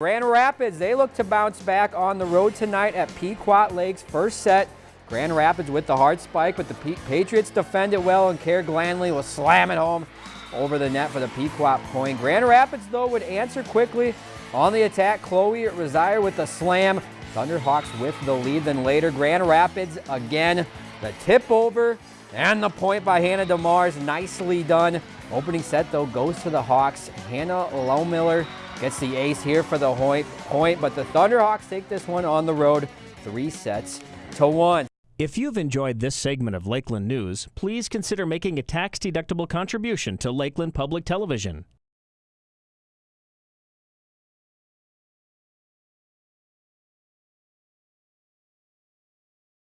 Grand Rapids, they look to bounce back on the road tonight at Pequot Lakes. First set, Grand Rapids with the hard spike, but the Patriots defend it well, and Kerr Glanley will slam it home over the net for the Pequot point. Grand Rapids, though, would answer quickly on the attack. Chloe Rosier with the slam. Thunderhawks with the lead. Then later, Grand Rapids again. The tip over and the point by Hannah DeMars. Nicely done. Opening set, though, goes to the Hawks. Hannah Lowmiller Gets the ace here for the point, but the Thunderhawks take this one on the road, three sets to one. If you've enjoyed this segment of Lakeland News, please consider making a tax-deductible contribution to Lakeland Public Television.